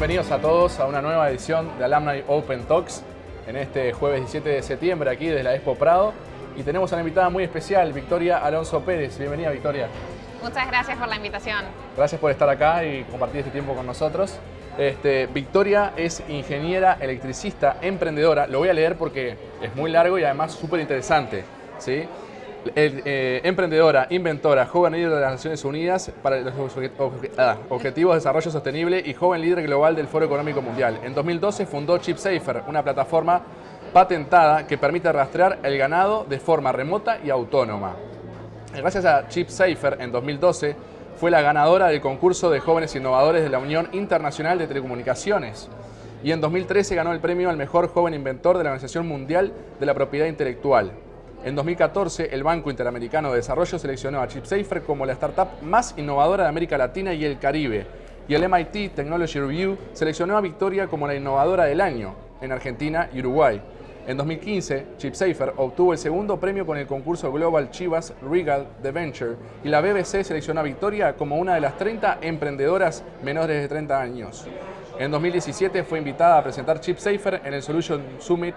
Bienvenidos a todos a una nueva edición de Alumni Open Talks en este jueves 17 de septiembre aquí desde la Expo Prado. Y tenemos a una invitada muy especial, Victoria Alonso Pérez. Bienvenida, Victoria. Muchas gracias por la invitación. Gracias por estar acá y compartir este tiempo con nosotros. Este, Victoria es ingeniera electricista, emprendedora. Lo voy a leer porque es muy largo y además súper interesante. ¿sí? Eh, emprendedora, inventora, joven líder de las Naciones Unidas para los ah, Objetivos de Desarrollo Sostenible y joven líder global del Foro Económico Mundial. En 2012 fundó ChipSafer, una plataforma patentada que permite rastrear el ganado de forma remota y autónoma. Gracias a ChipSafer, en 2012, fue la ganadora del concurso de jóvenes innovadores de la Unión Internacional de Telecomunicaciones y en 2013 ganó el premio al mejor joven inventor de la Organización Mundial de la Propiedad Intelectual. En 2014, el Banco Interamericano de Desarrollo seleccionó a ChipSafer como la startup más innovadora de América Latina y el Caribe. Y el MIT Technology Review seleccionó a Victoria como la innovadora del año en Argentina y Uruguay. En 2015, ChipSafer obtuvo el segundo premio con el concurso Global Chivas Regal de Venture y la BBC seleccionó a Victoria como una de las 30 emprendedoras menores de 30 años. En 2017 fue invitada a presentar ChipSafer en el Solution Summit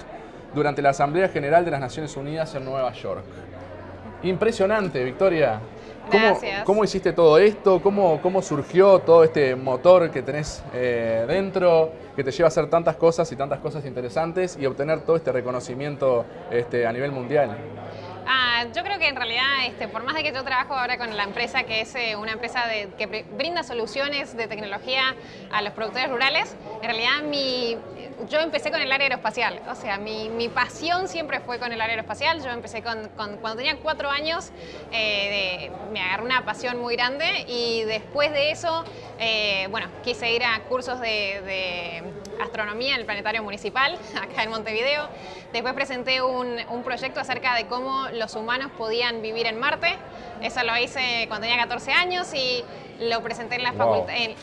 durante la Asamblea General de las Naciones Unidas en Nueva York. Impresionante, Victoria. ¿Cómo, ¿Cómo, hiciste todo esto? ¿Cómo, ¿Cómo, surgió todo este motor que tenés eh, dentro, que te lleva a hacer tantas cosas y tantas cosas interesantes y obtener todo este reconocimiento este, a nivel mundial? Ah, yo creo que en realidad, este, por más de que yo trabajo ahora con la empresa, que es eh, una empresa que brinda soluciones de tecnología a los productores rurales, en realidad mi, yo empecé con el área aeroespacial, o sea, mi, mi, pasión siempre fue con el área aeroespacial. Yo empecé con, cuando tenía cuatro años, eh, me agarré una pasión muy grande y después de eso, eh, bueno, quise ir a cursos de, de, astronomía en el Planetario Municipal, acá en Montevideo. Después presenté un, un proyecto acerca de cómo los humanos podían vivir en Marte. Eso lo hice cuando tenía 14 años y lo presenté en la,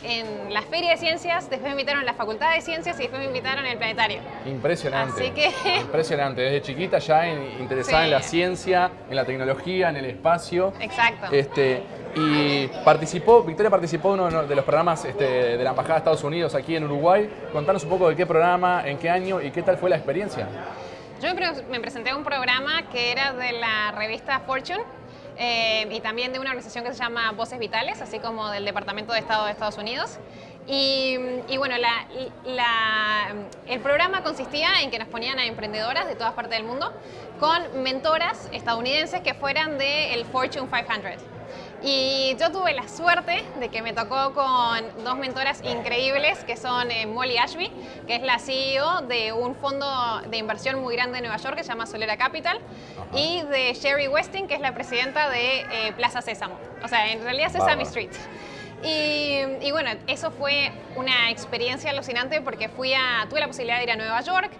en, la Feria de Ciencias, después me invitaron a la Facultad de Ciencias y después me invitaron en el Planetario. Impresionante. Así que... Impresionante, desde chiquita ya interesada en la ciencia, en la tecnología, en el espacio. Exacto. Este, y participó, Victoria participó en uno de los programas este, de la Embajada de Estados Unidos aquí en Uruguay. Contanos un poco de qué programa, en qué año y qué tal fue la experiencia. Yo me presenté a un programa que era de la revista Fortune, eh, y también de una organización que se llama Voces Vitales, así como del Departamento de Estado de Estados Unidos. Y, bueno, el programa consistía en que nos ponían a emprendedoras de todas partes del mundo con mentoras estadounidenses que fueran del Fortune 500. Y yo tuve la suerte de que me tocó con dos mentoras increíbles que son eh, Molly Ashby, que es la CEO de un fondo de inversión muy grande de Nueva York que se llama Solera Capital, y de Sherry Westing, que es la presidenta de eh, Plaza Sésamo, o sea, en realidad Sesame Street. Y, bueno, eso fue una experiencia alucinante porque fui a, tuve la posibilidad de ir a Nueva York,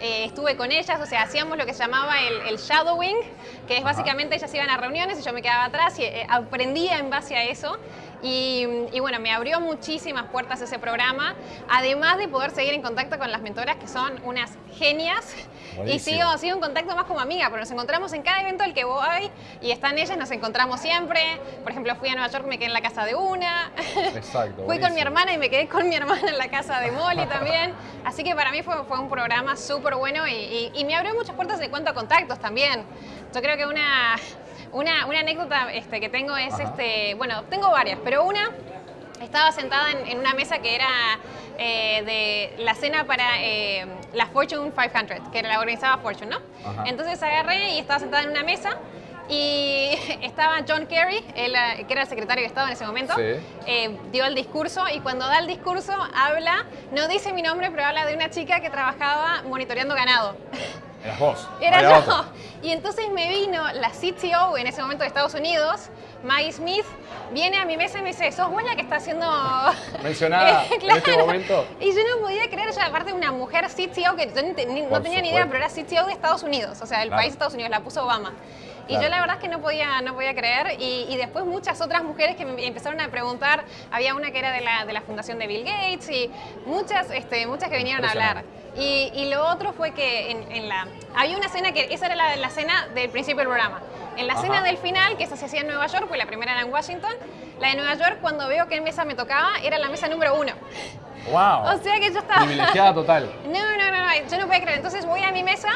eh, estuve con ellas, o sea, hacíamos lo que se llamaba el, shadowing, que es básicamente ellas iban a reuniones y yo me quedaba atrás y eh, aprendía en base a eso. Y, bueno, me abrió muchísimas puertas ese programa, además de poder seguir en contacto con las mentoras que son unas genias. Y sigo, sigo en contacto más como amiga, pero nos encontramos en cada evento al que voy y están ellas, nos encontramos siempre. Por ejemplo, fui a Nueva York, me quedé en la casa de una. Exacto. fui con mi hermana y me quedé con mi hermana en la casa de Molly también. Así que para mí fue, fue un programa súper bueno y, y me abrió muchas puertas en cuanto a contactos también. Yo creo que una, una, anécdota este, que tengo es, este, bueno, tengo varias, pero una estaba sentada en, una mesa que era eh, de la cena para eh, la Fortune 500, que la organizaba Fortune, ¿no? Entonces agarré y estaba sentada en una mesa y estaba John Kerry, que era el secretario de Estado en ese momento, eh, dio el discurso y cuando da el discurso habla, no dice mi nombre, pero habla de una chica que trabajaba monitoreando ganado. Eras vos. Era yo. Y entonces me vino la CTO en ese momento de Estados Unidos, Maggie Smith, viene a mi mesa y me dice, sos vos la que está haciendo... Mencionada en este momento. Y yo no podía creer, yo aparte de una mujer CTO que yo no tenía ni idea, pero era CTO de Estados Unidos, o sea, el país de Estados Unidos, la puso Obama. Y yo la verdad es que no podía, no podía creer. Y, después muchas otras mujeres que me empezaron a preguntar, había una que era de la, de la fundación de Bill Gates y muchas, este, muchas que vinieron a hablar. Y, y, lo otro fue que en, la, había una cena que, esa era la, la cena del principio del programa. En la cena del final, que esa se hacía en Nueva York, pues la primera era en Washington, la de Nueva York, cuando veo qué mesa me tocaba, era la mesa número uno. Wow. O sea que yo estaba... Privilegiada total. No, no, no, no, yo no puedo creer. Entonces voy a mi mesa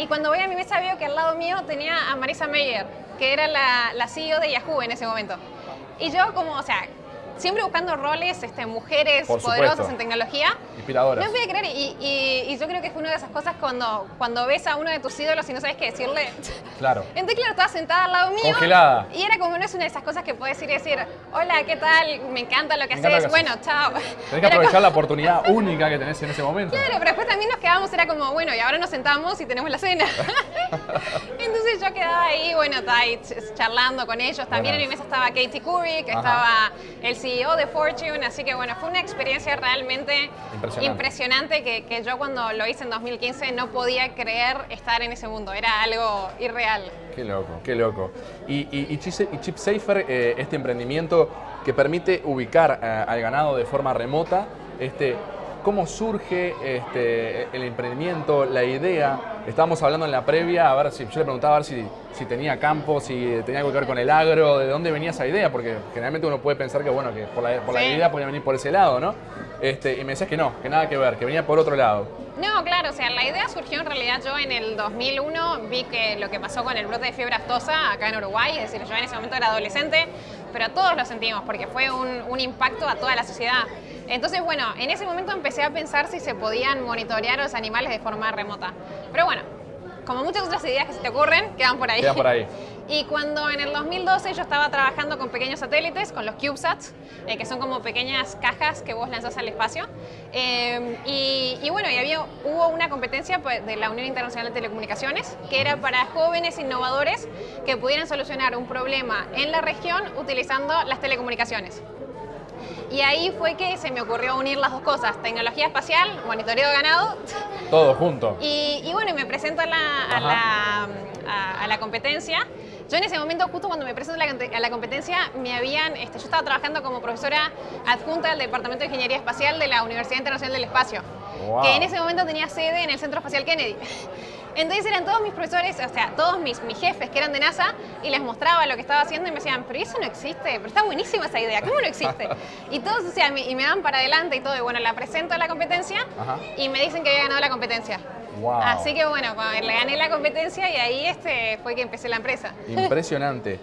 y cuando voy a mi mesa veo que al lado mío tenía a Marisa Mayer, que era la, la CEO de Yahoo en ese momento. Y yo como, o sea, siempre buscando roles, este, mujeres Por poderosas en tecnología. Inspiradoras. No puede creer, y, y- y yo creo que fue una de esas cosas cuando, cuando ves a uno de tus ídolos y no sabes qué decirle. Claro. Entonces, claro, estaba sentada al lado mío. Congelada. Y era como, no es una de esas cosas que puedes ir y decir, hola, ¿qué tal? Me encanta lo que Me encanta haces. lo que Bueno, chao. Tenés que aprovechar como- la oportunidad única que tenés en ese momento. Claro, pero después también nos quedamos, era como, bueno, y ahora nos sentamos y tenemos la cena. Entonces yo quedaba ahí, bueno, estaba ahí ch- charlando con ellos. También en mi mesa estaba Katie Curry, que Ajá. estaba el CEO de Fortune, así que bueno, fue una experiencia realmente Impresionante. impresionante que, que yo cuando lo hice en 2015 no podía creer estar en ese mundo, era algo irreal. Qué loco, qué loco. Y Chip Safer, eh, este emprendimiento que permite ubicar eh, al ganado de forma remota, este, ¿cómo surge este, el emprendimiento, la idea? Estábamos hablando en la previa, a ver si yo le preguntaba a ver si, si tenía campo, si tenía algo que ver con el agro, de dónde venía esa idea, porque generalmente uno puede pensar que bueno, que por la, por la idea podía venir por ese lado, ¿no? Este, y me decías que no, que nada que ver, que venía por otro lado. No, claro, o sea, la idea surgió en realidad yo en el 2001, vi que lo que pasó con el brote de fiebre aftosa acá en Uruguay, es decir, yo en ese momento era adolescente, pero todos lo sentimos porque fue un, un impacto a toda la sociedad. Entonces, bueno, en ese momento empecé a pensar si se podían monitorear a los animales de forma remota. Pero bueno, como muchas otras ideas que se te ocurren, quedan por ahí. Quedan por ahí. Y cuando en el 2012 yo estaba trabajando con pequeños satélites, con los CubeSats, eh, que son como pequeñas cajas que vos lanzás al espacio. eh, y, y bueno, y había, hubo una competencia pues, de la Unión Internacional de Telecomunicaciones, que era para jóvenes innovadores que pudieran solucionar un problema en la región utilizando las telecomunicaciones. Y ahí fue que se me ocurrió unir las dos cosas, tecnología espacial, monitoreo de ganado, Todo junto. y, y bueno, y me presento a la, a, la, a- a la competencia. Yo en ese momento, justo cuando me presento a la, conte- a la competencia, me habían, este, yo estaba trabajando como profesora adjunta del Departamento de Ingeniería Espacial de la Universidad Internacional del Espacio, Wow. que en ese momento tenía sede en el Centro Espacial Kennedy. Entonces eran todos mis profesores, o sea, todos mis, mis jefes que eran de NASA y les mostraba lo que estaba haciendo y me decían, pero eso no existe, pero está buenísima esa idea, ¿cómo no existe? Y todos, o sea, me- y me dan para adelante y todo, y bueno, la presento a la competencia Ajá. y me dicen que había ganado la competencia. Wow. Así que bueno, le gané la competencia y ahí este fue que empecé la empresa. Impresionante.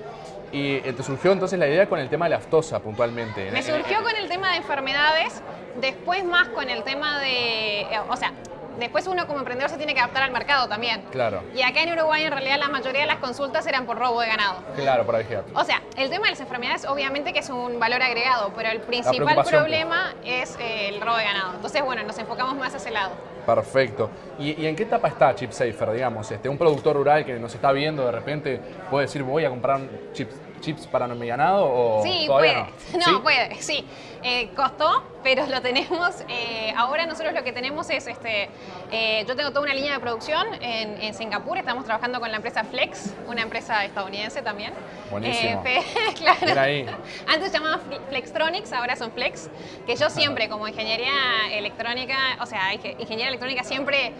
Y eh, te surgió entonces la idea con el tema de la aftosa puntualmente. Me surgió con el tema de enfermedades, después más con el tema de, eh, o sea, después uno como emprendedor se tiene que adaptar al mercado también. Claro, Y acá en Uruguay en realidad la mayoría de las consultas eran por robo de ganado. claro, para vigilar. O sea, el tema de las enfermedades obviamente que es un valor agregado, pero el principal preocupación, problema es eh, el robo de ganado. Entonces, bueno, nos enfocamos más a ese lado. Perfecto. ¿Y, y en qué etapa está Chip Safer, digamos? Este, un productor rural que nos está viendo de repente puede decir, voy a comprar chips, chips para mi ganado o Sí, todavía puede. no? No, ¿Sí? puede, sí. Eh, costó, pero lo tenemos. eh, ahora nosotros lo que tenemos es, este, eh, yo tengo toda una línea de producción en, en Singapur. Estamos trabajando con la empresa Flex, una empresa estadounidense también. Buenísimo. Claro. Ahí. Antes se llamaban Fle- Flextronics, ahora son Flex. Que yo siempre, como ingeniería electrónica, o sea, inge- ingeniería electrónica siempre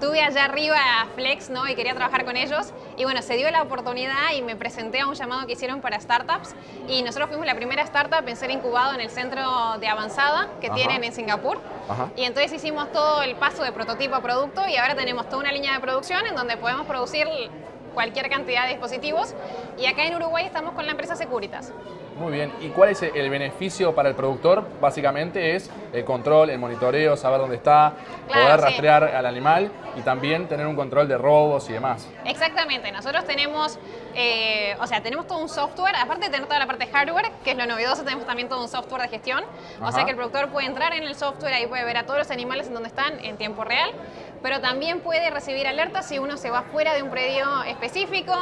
tuve allá arriba a Flex, ¿no? Y quería trabajar con ellos. Y bueno, se dio la oportunidad y me presenté a un llamado que hicieron para startups. Y nosotros fuimos la primera startup en ser incubado en el centro de avanzada que Ajá. tienen en Singapur. Ajá. Y entonces hicimos todo el paso de prototipo a producto y ahora tenemos toda una línea de producción en donde podemos producir cualquier cantidad de dispositivos. Y acá en Uruguay estamos con la empresa Securitas. Muy bien. ¿Y cuál es el beneficio para el productor? Básicamente es el control, el monitoreo, saber dónde está, Claro, poder sí. rastrear al animal y también tener un control de robos y demás. Exactamente, nosotros tenemos, eh, o sea, tenemos todo un software, aparte de tener toda la parte de hardware, que es lo novedoso, tenemos también todo un software de gestión, o sea que el productor puede entrar en el software, ahí puede ver a todos los animales en donde están en tiempo real, pero también puede recibir alertas si uno se va fuera de un predio específico,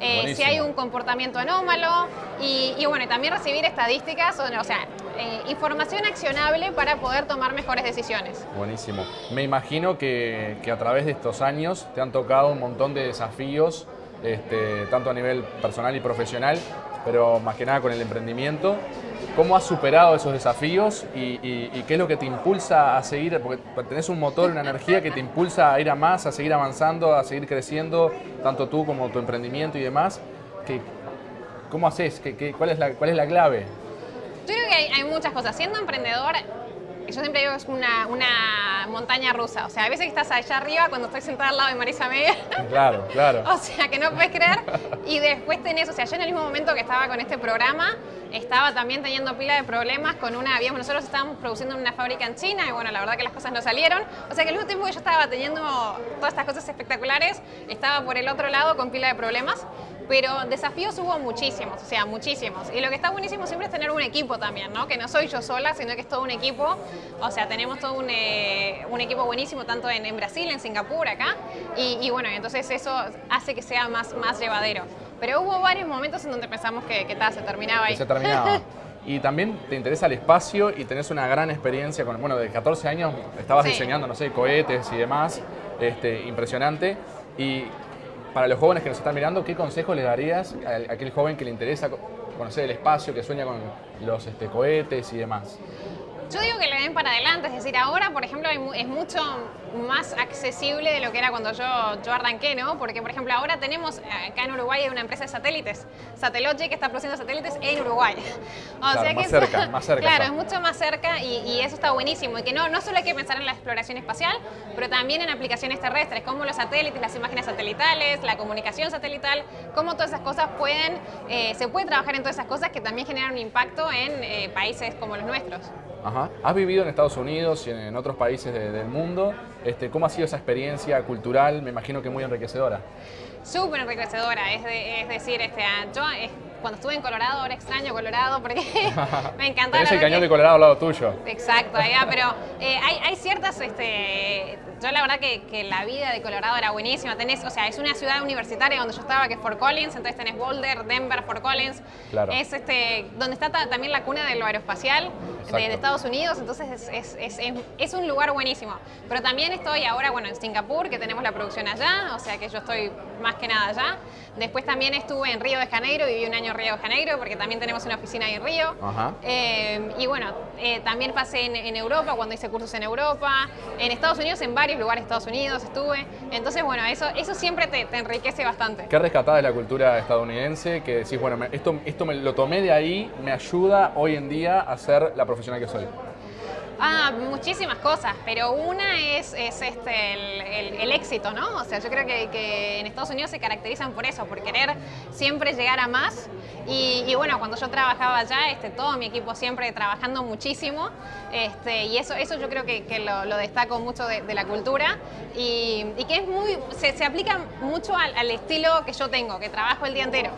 eh, si hay un comportamiento anómalo y, y bueno, también recibir estadísticas, o, o sea, eh, información accionable para poder tomar mejores decisiones. Buenísimo. Me imagino que, que a través de estos años te han tocado un montón de desafíos, este, tanto a nivel personal y profesional, pero más que nada con el emprendimiento. ¿Cómo has superado esos desafíos y, qué es lo que te impulsa a seguir? Porque tenés un motor, una energía que te impulsa a ir a más, a seguir avanzando, a seguir creciendo, tanto tú como tu emprendimiento y demás. ¿Qué- ¿Cómo haces? ¿Qué- cuál, es la, ¿Cuál es la clave? Yo creo que hay, hay muchas cosas. Siendo emprendedor, yo siempre digo que es una, una montaña rusa. O sea, a veces estás allá arriba cuando estoy sentada al lado de Marisa Media. Claro, claro. o sea, que no puedes creer. Y después tenés, o sea, yo en el mismo momento que estaba con este programa, estaba también teniendo pila de problemas con una, habíamos, nosotros estábamos produciendo en una fábrica en China y bueno, la verdad que las cosas no salieron. O sea que al mismo tiempo que yo estaba teniendo todas estas cosas espectaculares, estaba por el otro lado con pila de problemas. Pero desafíos hubo muchísimos, o sea, muchísimos. Y lo que está buenísimo siempre es tener un equipo también, ¿no? Que no soy yo sola, sino que es todo un equipo. O sea, tenemos todo un, eh, un equipo buenísimo tanto en, en, Brasil, en Singapur, acá. Y, y, bueno, entonces eso hace que sea más, más llevadero. Pero hubo varios momentos en donde pensamos que, que tal, se terminaba ahí. Que se terminaba. y también te interesa el espacio y tenés una gran experiencia con, bueno, de 14 años estabas sí. diseñando, no sé, cohetes y demás, este, impresionante. Y para los jóvenes que nos están mirando, ¿qué consejo le darías a aquel joven que le interesa conocer el espacio, que sueña con los este, cohetes y demás? Yo digo que le den para adelante, es decir, ahora, por ejemplo, es mucho más accesible de lo que era cuando yo, yo arranqué, ¿no? Porque, por ejemplo, ahora tenemos, acá en Uruguay hay una empresa de satélites, Satellogic, que está produciendo satélites en Uruguay. O claro, sea que más cerca, más cerca. Claro, está. es mucho más cerca y, y, eso está buenísimo. Y que no, no solo hay que pensar en la exploración espacial, pero también en aplicaciones terrestres, como los satélites, las imágenes satelitales, la comunicación satelital, cómo todas esas cosas pueden, eh, se puede trabajar en todas esas cosas que también generan un impacto en eh, países como los nuestros. Ajá. Has vivido en Estados Unidos y en otros países de, del mundo. Este, ¿Cómo ha sido esa experiencia cultural? Me imagino que muy enriquecedora. Súper enriquecedora, es, es decir, este, yo cuando estuve en Colorado, ahora extraño Colorado porque me encantaba. Tenés el cañón de Colorado al lado tuyo. Exacto, allá, pero eh, hay, hay, ciertas, este, yo la verdad que, que, la vida de Colorado era buenísima. Tenés, o sea, es una ciudad universitaria donde yo estaba, que es Fort Collins, entonces tenés Boulder, Denver, Fort Collins. Claro. Es este, donde está también la cuna de lo aeroespacial de, de, Estados Unidos, entonces es, es, es, es, un lugar buenísimo. Pero también estoy ahora, bueno, en Singapur, que tenemos la producción allá, o sea que yo estoy más que nada allá. Después también estuve en Río de Janeiro, viví un año Río de Janeiro, porque también tenemos una oficina ahí en Río. Eh, y bueno, eh, también pasé en, en, Europa, cuando hice cursos en Europa, en Estados Unidos, en varios lugares de Estados Unidos estuve. Entonces, bueno, eso, eso siempre te, te enriquece bastante. ¿Qué rescatás de la cultura estadounidense? Que decís, bueno, me, esto, esto me lo tomé de ahí, me ayuda hoy en día a ser la profesional que soy. Ah, muchísimas cosas, pero una es, es este, el, el, el, éxito, ¿no? O sea, yo creo que, que, en Estados Unidos se caracterizan por eso, por querer siempre llegar a más. Y, y bueno, cuando yo trabajaba allá, este, todo mi equipo siempre trabajando muchísimo. Este, y eso, eso yo creo que, que lo, lo, destaco mucho de, de la cultura y, y, que es muy, se, se aplica mucho al, al, estilo que yo tengo, que trabajo el día entero.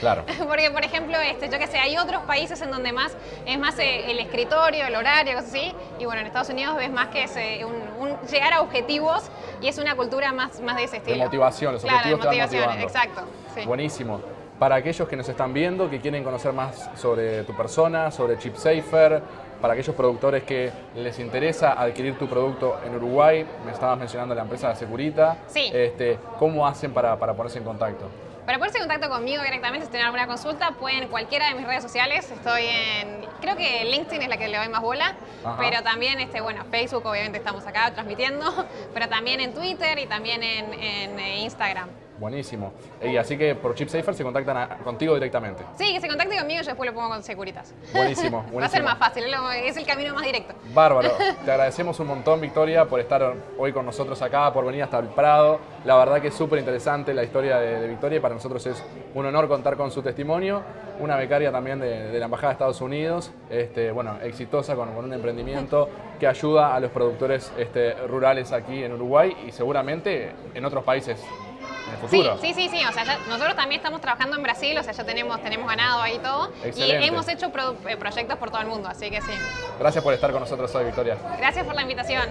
Claro. Porque, por ejemplo, este, yo que sé, hay otros países en donde más es más eh, el escritorio, el horario, cosas así. Y bueno, en Estados Unidos ves más que es eh, un, un, llegar a objetivos y es una cultura más, más de ese estilo. De motivación, los claro, objetivos de motivación, te van exacto. Sí. Buenísimo. Para aquellos que nos están viendo, que quieren conocer más sobre tu persona, sobre ChipSafer, para aquellos productores que les interesa adquirir tu producto en Uruguay, me estabas mencionando la empresa Securita, sí. este, ¿cómo hacen para, para ponerse en contacto? Para ponerse en contacto conmigo directamente, si tienen alguna consulta, pueden cualquiera de mis redes sociales. Estoy en, creo que LinkedIn es la que le doy más bola, Ajá. pero también, este, bueno, Facebook obviamente estamos acá transmitiendo, pero también en Twitter y también en, en Instagram. Buenísimo. Y así que por ChipSafer se contactan a, contigo directamente. Sí, que se contacte conmigo y yo después lo pongo con Securitas. Buenísimo, buenísimo. Va a ser más fácil, es el camino más directo. Bárbaro. Te agradecemos un montón, Victoria, por estar hoy con nosotros acá, por venir hasta el Prado. La verdad que es súper interesante la historia de, de, Victoria y para nosotros es un honor contar con su testimonio. Una becaria también de, de la Embajada de Estados Unidos, este, bueno, exitosa con, con, un emprendimiento que ayuda a los productores este, rurales aquí en Uruguay y seguramente en otros países en el futuro. Sí, sí, sí, sí. O sea, ya, nosotros también estamos trabajando en Brasil, o sea, ya tenemos, tenemos ganado ahí todo. Excelente. Y hemos hecho pro, eh, proyectos por todo el mundo, así que sí. Gracias por estar con nosotros hoy, Victoria. Gracias por la invitación.